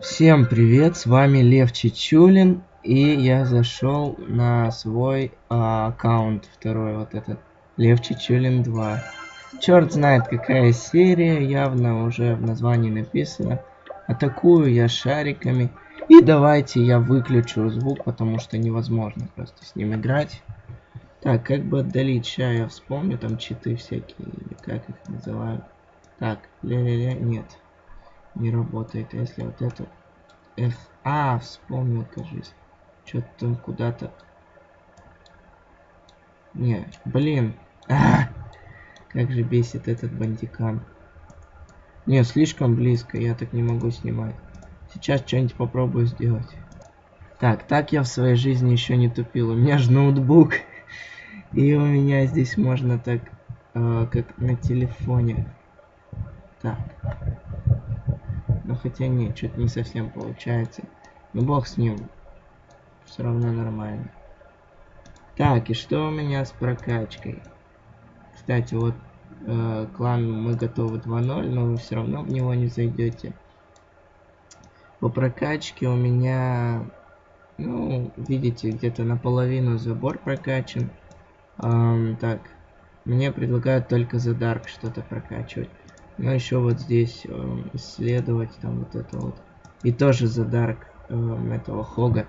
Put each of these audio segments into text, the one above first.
Всем привет, с вами Лев Чичулин, и я зашел на свой а, аккаунт второй, вот этот, Лев Чичулин 2. Черт знает какая серия, явно уже в названии написано. Атакую я шариками, и давайте я выключу звук, потому что невозможно просто с ним играть. Так, как бы отдалить, сейчас я вспомню, там читы всякие, или как их называют. Так, ля-ля-ля, нет не работает. Если вот это... F... А, вспомнил, кажись. Что-то там куда-то... Не, блин. А, как же бесит этот бандикам. Не, слишком близко, я так не могу снимать. Сейчас что-нибудь попробую сделать. Так, так я в своей жизни еще не тупил. У меня же ноутбук. И у меня здесь можно так, э, как на телефоне. Так. Ну хотя нет, что-то не совсем получается. Ну бог с ним. Все равно нормально. Так, и что у меня с прокачкой? Кстати, вот э, клан мы готовы 2.0, но вы все равно в него не зайдете. По прокачке у меня, ну, видите, где-то наполовину забор прокачан. Эм, так, мне предлагают только за Дарк что-то прокачивать. Но еще вот здесь э, исследовать там вот это вот. И тоже за Дарк э, этого Хога.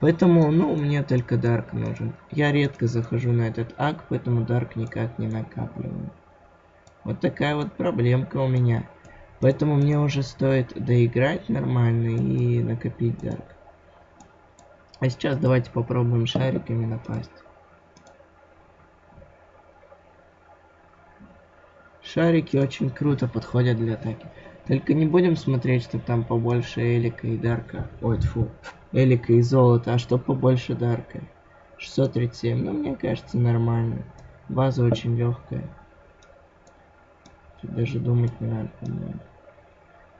Поэтому, ну, мне только Дарк нужен. Я редко захожу на этот ак, поэтому Дарк никак не накапливаю. Вот такая вот проблемка у меня. Поэтому мне уже стоит доиграть нормально и накопить Дарк. А сейчас давайте попробуем шариками напасть. Шарики очень круто подходят для атаки. Только не будем смотреть, что там побольше Элика и Дарка. Ой, фу. Элика и золота, а что побольше Дарка? 637. Ну, мне кажется, нормально. База очень легкая. Тут даже думать не надо, по-моему.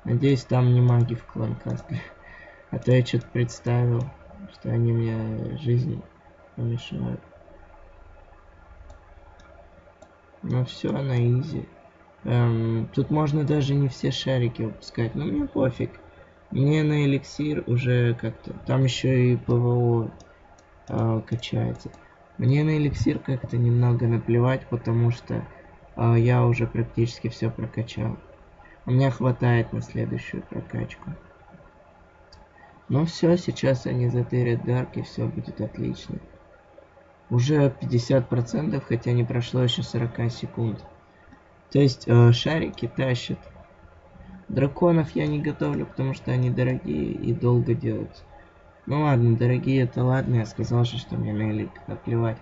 Надеюсь, там не маги в кланкасте. А то я что-то представил, что они мне жизнь помешают. Ну все, на изи. Эм, тут можно даже не все шарики выпускать, но мне пофиг. Мне на эликсир уже как-то... Там еще и ПВО э, качается. Мне на эликсир как-то немного наплевать, потому что э, я уже практически все прокачал. У меня хватает на следующую прокачку. Ну все, сейчас они затырят Дарк и все будет отлично. Уже 50%, хотя не прошло еще 40 секунд. То есть э, шарики тащат. Драконов я не готовлю, потому что они дорогие и долго делаются. Ну ладно, дорогие это ладно, я сказал же, что мне на элик наплевать.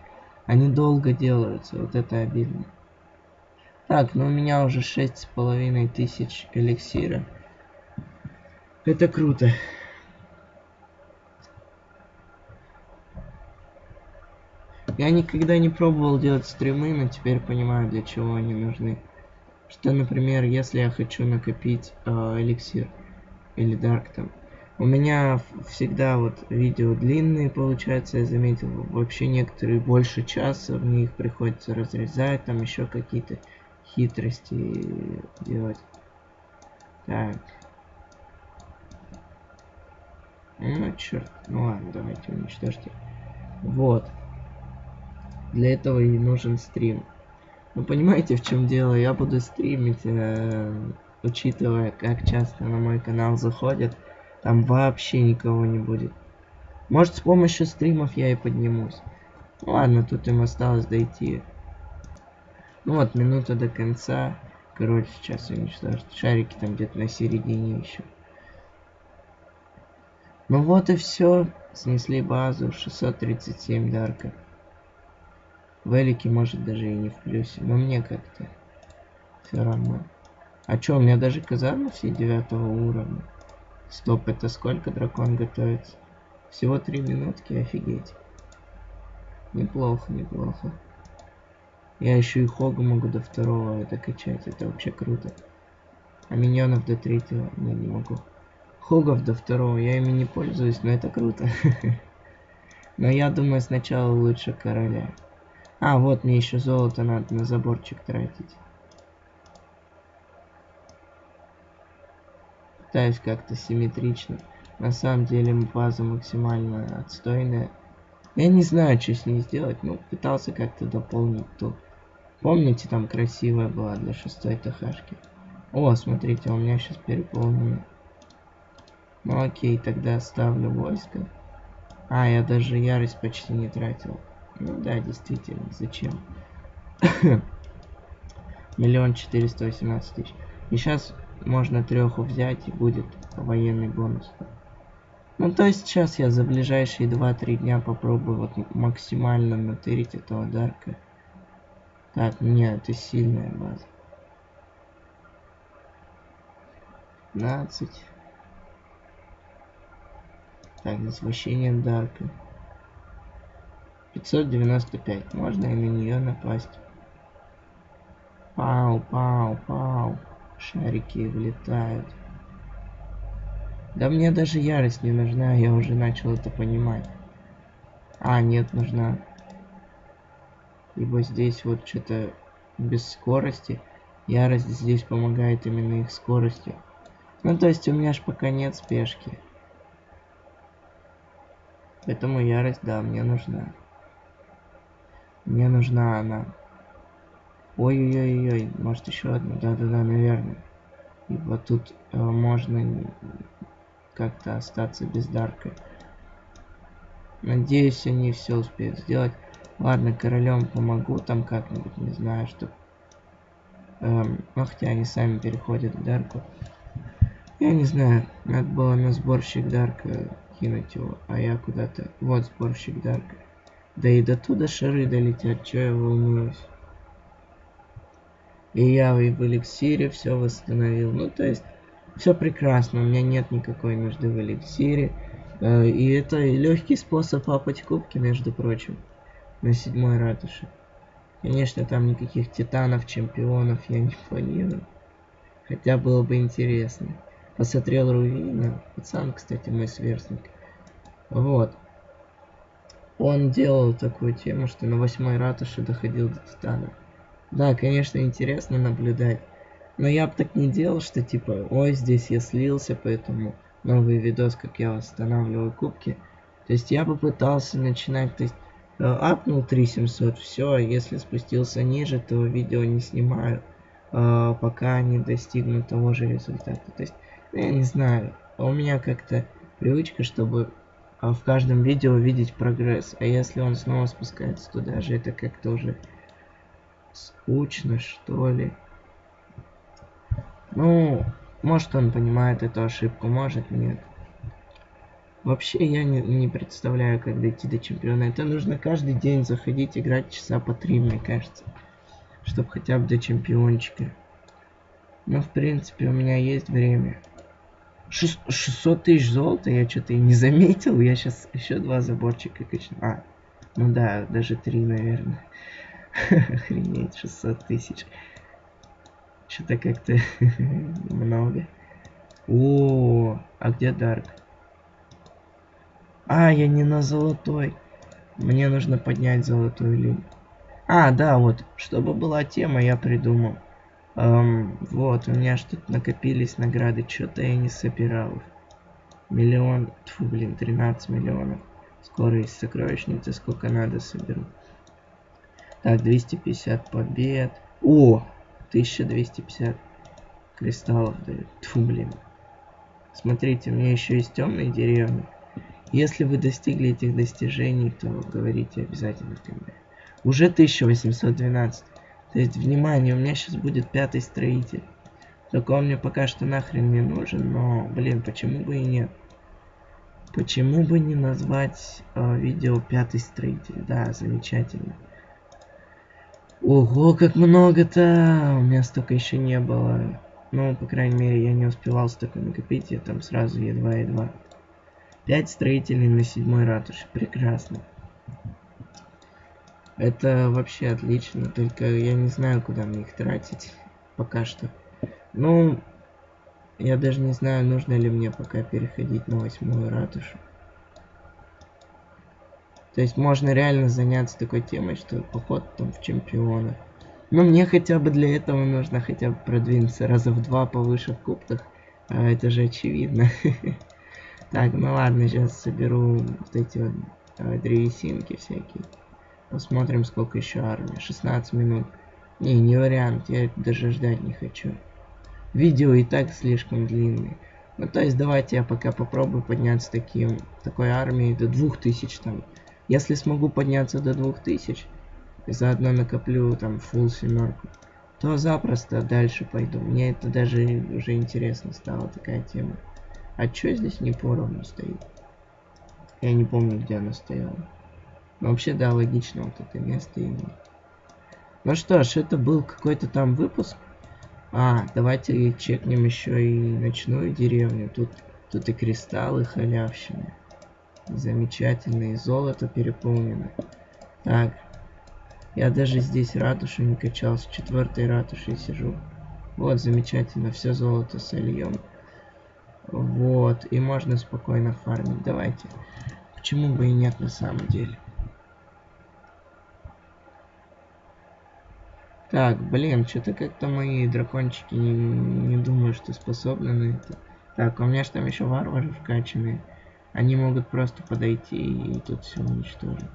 Они долго делаются, вот это обидно. Так, ну у меня уже шесть с половиной тысяч эликсира. Это круто. Я никогда не пробовал делать стримы, но теперь понимаю, для чего они нужны. Что, например, если я хочу накопить э, эликсир или дарк там, у меня всегда вот видео длинные, получается, я заметил, вообще некоторые больше часа, в них приходится разрезать, там еще какие-то хитрости делать. Так. Ну, черт. Ну ладно, давайте уничтожьте. Вот. Для этого и нужен стрим. Ну понимаете, в чем дело? Я буду стримить, э, учитывая, как часто на мой канал заходят, там вообще никого не будет. Может, с помощью стримов я и поднимусь. Ну, ладно, тут им осталось дойти. Ну вот, минута до конца. Короче, сейчас уничтожить. Шарики там где-то на середине еще. Ну вот и все. Снесли базу. 637 дарка. Велики может даже и не в плюсе, но мне как-то все равно. А чё, у меня даже казарма все девятого уровня. Стоп, это сколько дракон готовится? Всего три минутки, офигеть. Неплохо, неплохо. Я еще и хога могу до второго это качать, это вообще круто. А миньонов до третьего не, не могу. Хогов до второго, я ими не пользуюсь, но это круто. Но я думаю сначала лучше короля. А, вот мне еще золото надо на заборчик тратить. пытаюсь как-то симметрично. На самом деле база максимально отстойная. Я не знаю, что с ней сделать, но пытался как-то дополнить ту. Помните, там красивая была для шестой ТХшки? О, смотрите, у меня сейчас переполнено. Ну окей, тогда ставлю войско. А, я даже ярость почти не тратил. Ну да, действительно, зачем? Миллион четыреста восемнадцать тысяч. И сейчас можно треху взять и будет военный бонус. Ну то есть сейчас я за ближайшие 2-3 дня попробую вот максимально натырить этого Дарка. Так, нет, это сильная база. 15. Так, возвращение Дарка. 595. Можно и на нее напасть. Пау, пау, пау. Шарики вылетают. Да мне даже ярость не нужна, я уже начал это понимать. А, нет, нужна. Ибо здесь вот что-то без скорости. Ярость здесь помогает именно их скоростью. Ну, то есть у меня ж пока нет спешки. Поэтому ярость, да, мне нужна. Мне нужна она. Ой-ой-ой-ой, может еще одна? Да-да-да, наверное. И вот тут э, можно как-то остаться без дарка. Надеюсь, они все успеют сделать. Ладно, королем помогу там как-нибудь, не знаю, что... Эм, ну, хотя они сами переходят к дарку. Я не знаю, надо было на сборщик дарка кинуть его, а я куда-то... Вот сборщик дарка. Да и до туда шары долетят, чё я волнуюсь. И я в эликсире все восстановил. Ну, то есть, все прекрасно, у меня нет никакой нужды в эликсире. Э, и это легкий способ апать кубки, между прочим, на седьмой ратуше. Конечно, там никаких титанов, чемпионов я не планирую. Хотя было бы интересно. Посмотрел Рувина. Пацан, кстати, мой сверстник. Вот. Он делал такую тему, что на восьмой ратуше доходил до титана. Да, конечно, интересно наблюдать. Но я бы так не делал, что типа, ой, здесь я слился, поэтому новый видос, как я восстанавливаю кубки. То есть я бы пытался начинать, то есть э, апнул 3700, все, если спустился ниже, то видео не снимаю, э, пока не достигну того же результата. То есть, ну, я не знаю, у меня как-то привычка, чтобы а в каждом видео видеть прогресс. А если он снова спускается туда же, это как-то уже скучно, что ли. Ну, может он понимает эту ошибку, может нет. Вообще я не, не представляю, как дойти до чемпиона. Это нужно каждый день заходить, играть часа по три, мне кажется. Чтобы хотя бы до чемпиончика. Но в принципе у меня есть время. 600 тысяч золота я что-то и не заметил. Я сейчас еще два заборчика качну. А, ну да, даже три, наверное. Охренеть, 600 тысяч. Что-то как-то много. О, а где Дарк? А, я не на золотой. Мне нужно поднять золотую линию. А, да, вот, чтобы была тема, я придумал. Эм, вот, у меня что-то накопились награды, что-то я не собирал. Миллион, тьфу, блин, 13 миллионов. Скоро из сокровищницы сколько надо соберу. Так, 250 побед. О, 1250 кристаллов дают. Тьфу, блин. Смотрите, у меня еще есть темные деревни. Если вы достигли этих достижений, то говорите обязательно в комментариях. Уже 1812. То есть, внимание, у меня сейчас будет пятый строитель. Только он мне пока что нахрен не нужен, но, блин, почему бы и нет? Почему бы не назвать э, видео пятый строитель? Да, замечательно. Ого, как много-то! У меня столько еще не было. Ну, по крайней мере, я не успевал столько накопить, я там сразу едва-едва. Пять строителей на седьмой ратуше. Прекрасно. Это вообще отлично, только я не знаю, куда мне их тратить пока что. Ну, я даже не знаю, нужно ли мне пока переходить на восьмую ратушу. То есть можно реально заняться такой темой, что поход там в чемпиона. Но мне хотя бы для этого нужно хотя бы продвинуться раза в два повыше в кубках. А, это же очевидно. Так, ну ладно, сейчас соберу вот эти вот а, древесинки всякие. Посмотрим, сколько еще армии. 16 минут. Не, не вариант, я даже ждать не хочу. Видео и так слишком длинное. Ну, то есть, давайте я пока попробую подняться таким, такой армией до 2000 там. Если смогу подняться до 2000, и заодно накоплю там full семерку, то запросто дальше пойду. Мне это даже уже интересно стало, такая тема. А чё здесь не поровну стоит? Я не помню, где она стояла. Вообще, да, логично вот это место именно. Ну что ж, это был какой-то там выпуск. А, давайте чекнем еще и ночную деревню. Тут, тут и кристаллы халявщины. Замечательные. Золото переполнено. Так. Я даже здесь ратушу не качал. С четвертой ратушей сижу. Вот, замечательно. Все золото сольем. Вот. И можно спокойно фармить. Давайте. Почему бы и нет на самом деле. Так, блин, что-то как-то мои дракончики не, не думаю, что способны на это. Так, у меня же там еще варвары вкачанные. Они могут просто подойти и тут все уничтожить.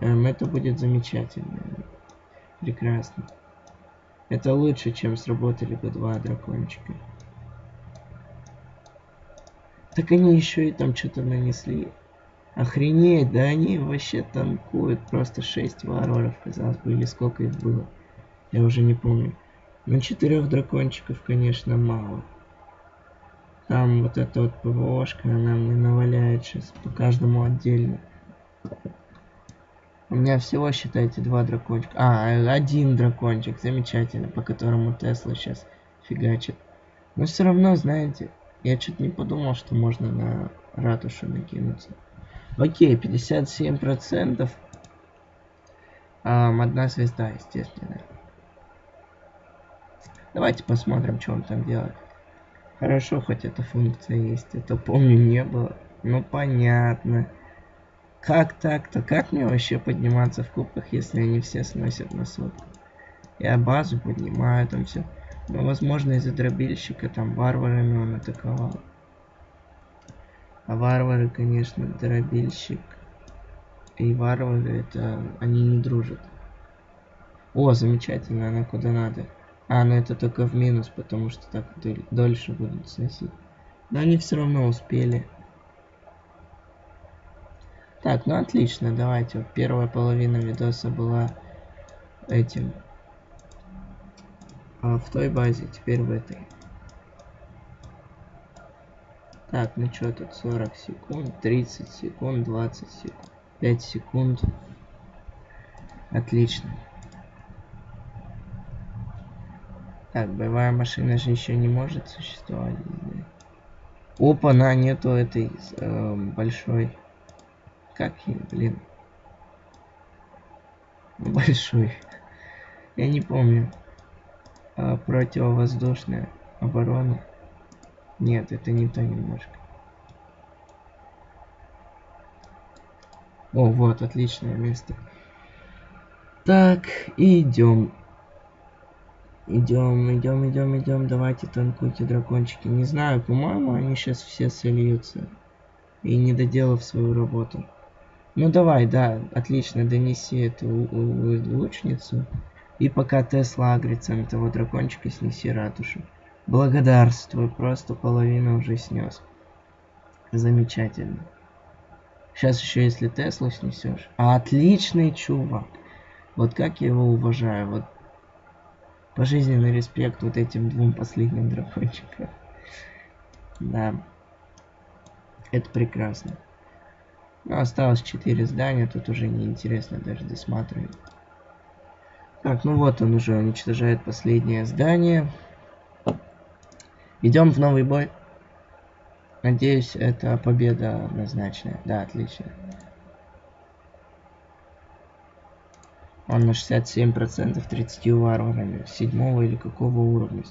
Эм, это будет замечательно. Прекрасно. Это лучше, чем сработали бы два дракончика. Так они еще и там что-то нанесли. Охренеть, да они вообще танкуют. Просто 6 варваров, казалось бы, или сколько их было. Я уже не помню. Но четырех дракончиков, конечно, мало. Там вот эта вот ПВОшка, она мне наваляет сейчас по каждому отдельно. У меня всего, считайте, два дракончика. А, один дракончик, замечательно, по которому Тесла сейчас фигачит. Но все равно, знаете, я что-то не подумал, что можно на ратушу накинуться. Окей, 57 процентов. Um, одна звезда, естественно. Давайте посмотрим, что он там делает. Хорошо, хоть эта функция есть. Это помню не было. Ну понятно. Как так-то? Как мне вообще подниматься в кубках, если они все сносят на сотку? Я базу поднимаю, там все. Но возможно из-за дробильщика там варварами он атаковал. А варвары, конечно, дробильщик и варвары, это они не дружат. О, замечательно, она куда надо. А, ну это только в минус, потому что так дольше будут сносить. Но они все равно успели. Так, ну отлично, давайте. Первая половина видоса была этим. А в той базе, теперь в этой. Так, ну что тут 40 секунд, 30 секунд, 20 секунд, 5 секунд. Отлично. Так, боевая машина же еще не может существовать. Опа, на нету этой э, большой. Как ей, блин. Большой. Я не помню. А, противовоздушная оборона. Нет, это не то немножко. О, вот, отличное место. Так, идем. Идем, идем, идем, идем. Давайте танкуйте дракончики. Не знаю, по-моему, они сейчас все сольются. И не доделав свою работу. Ну давай, да, отлично, донеси эту лучницу. И пока Тесла агрится на того дракончика, снеси ратушу. Благодарствую, просто половину уже снес. Замечательно. Сейчас еще если Теслу снесешь. А отличный чувак. Вот как я его уважаю. Вот пожизненный респект вот этим двум последним дракончикам. Да. Это прекрасно. Но осталось 4 здания, тут уже неинтересно даже досматривать. Так, ну вот он уже уничтожает последнее здание. Идем в новый бой. Надеюсь, это победа однозначная. Да, отлично. Он на 67% 30 варварами. Седьмого или какого уровня.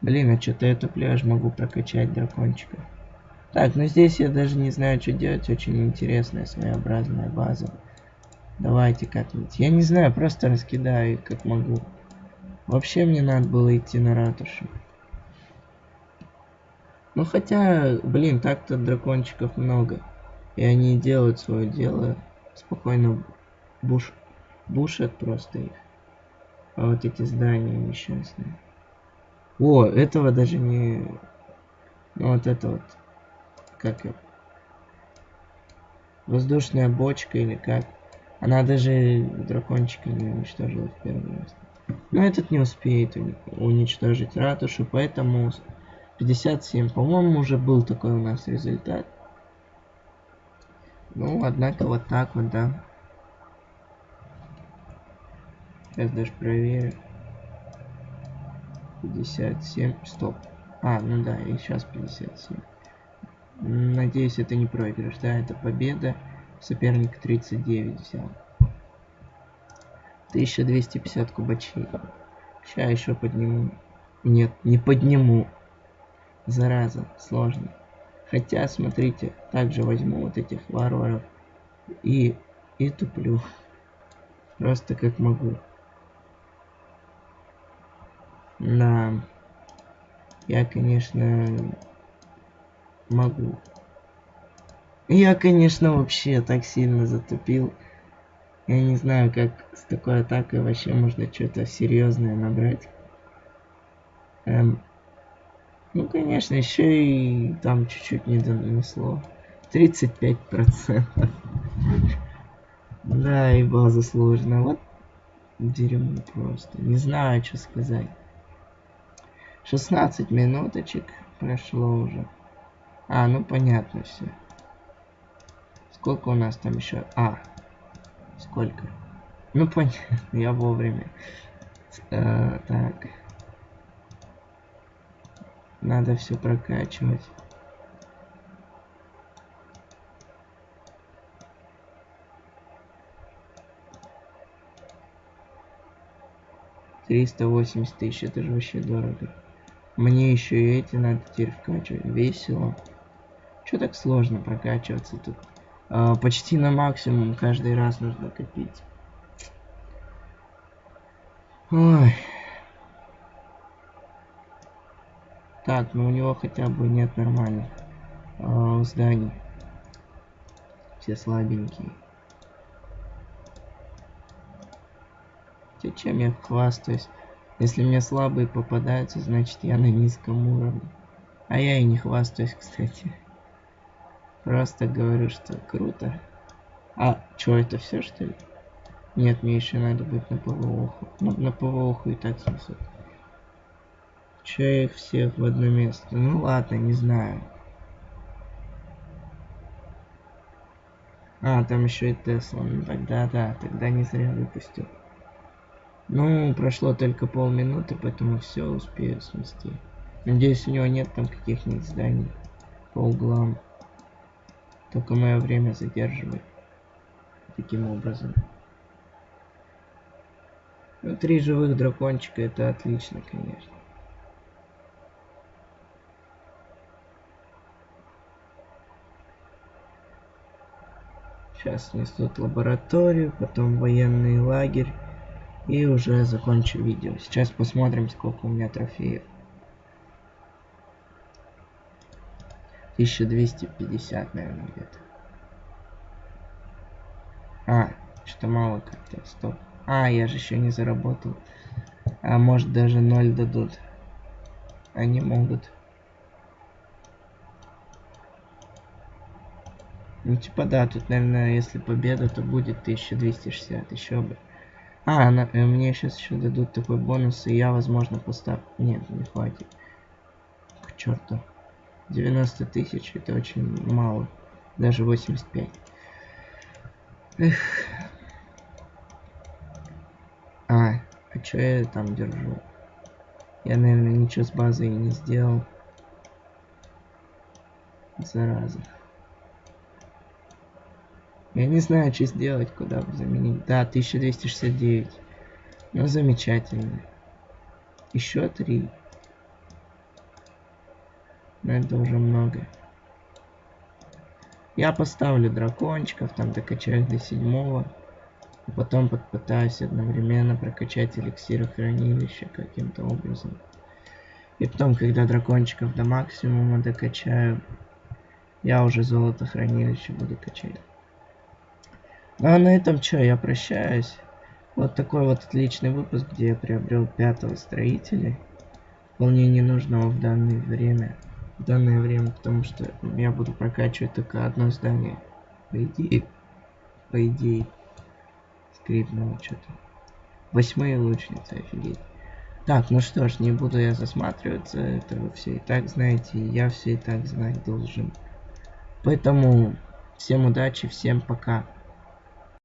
Блин, а что-то это пляж могу прокачать дракончика. Так, ну здесь я даже не знаю, что делать. Очень интересная, своеобразная база. Давайте как-нибудь. Я не знаю, просто раскидаю как могу. Вообще мне надо было идти на ратушу. Ну хотя, блин, так-то дракончиков много. И они делают свое дело. Спокойно буш... бушат просто их. А вот эти здания несчастные. О, этого даже не... Ну вот это вот... Как это? Воздушная бочка или как? Она даже дракончика не уничтожила в первый раз. Но этот не успеет уничтожить ратушу, поэтому 57. По-моему, уже был такой у нас результат. Ну, однако вот так вот, да. Сейчас даже проверю. 57. Стоп. А, ну да, и сейчас 57. Надеюсь, это не проигрыш. Да, это победа. Соперник 39 взял. 1250 кубачей. Сейчас еще подниму. Нет, не подниму. Зараза, сложно. Хотя, смотрите, также возьму вот этих варваров и, и туплю. Просто как могу. Да. Я, конечно, могу. Я, конечно, вообще так сильно затупил. Я не знаю, как с такой атакой вообще можно что-то серьезное набрать. Эм, ну, конечно, еще и там чуть-чуть не донесло. 35%. Да, и база сложная. Вот дерьмо просто. Не знаю, что сказать. 16 минуточек прошло уже. А, ну понятно все. Сколько у нас там еще? А, сколько? Ну понятно, я вовремя. Э, так. Надо все прокачивать. Триста восемьдесят тысяч, это же вообще дорого. Мне еще и эти надо теперь вкачивать. Весело. Что так сложно прокачиваться тут? А, почти на максимум каждый раз нужно копить. Ой. Так, ну у него хотя бы нет нормальных э, зданий. Все слабенькие. Хотя чем я хвастаюсь? Если мне слабые попадаются, значит я на низком уровне. А я и не хвастаюсь, кстати. Просто говорю, что круто. А, что это все что ли? Нет, мне еще надо быть на ПВОху. Ну, на ПВОху и так снесут. Че их всех в одно место? Ну ладно, не знаю. А, там еще и Тесла. Ну тогда да, тогда не зря выпустил. Ну, прошло только полминуты, поэтому все успею смести. Надеюсь, у него нет там каких-нибудь зданий по углам. Только мое время задерживает. Таким образом. Ну, три живых дракончика, это отлично, конечно. Сейчас несут лабораторию, потом военный лагерь. И уже закончу видео. Сейчас посмотрим, сколько у меня трофеев. 1250, наверное, где-то. А, что-то мало как-то. Стоп. А, я же еще не заработал. А может даже 0 дадут. Они могут. Ну типа да, тут, наверное, если победа, то будет 1260, еще бы. А, она, э, мне сейчас еще дадут такой бонус, и я, возможно, поставлю... Нет, не хватит. К черту. 90 тысяч, это очень мало. Даже 85. Эх. А, а что я там держу? Я, наверное, ничего с базой не сделал. Зараза. Я не знаю, что сделать, куда заменить. Да, 1269. Ну, замечательно. Еще три. Но это уже много. Я поставлю дракончиков, там докачаю до седьмого. А потом попытаюсь одновременно прокачать эликсиры хранилища каким-то образом. И потом, когда дракончиков до максимума докачаю, я уже золото хранилище буду качать. А на этом что, я прощаюсь. Вот такой вот отличный выпуск, где я приобрел пятого строителя. Вполне ненужного в данное время. В данное время, потому что я буду прокачивать только одно здание. По идее. По идее. Скрипнуло что-то. Восьмые лучницы, офигеть. Так, ну что ж, не буду я засматриваться, это вы все и так знаете, и я все и так знать должен. Поэтому всем удачи, всем пока.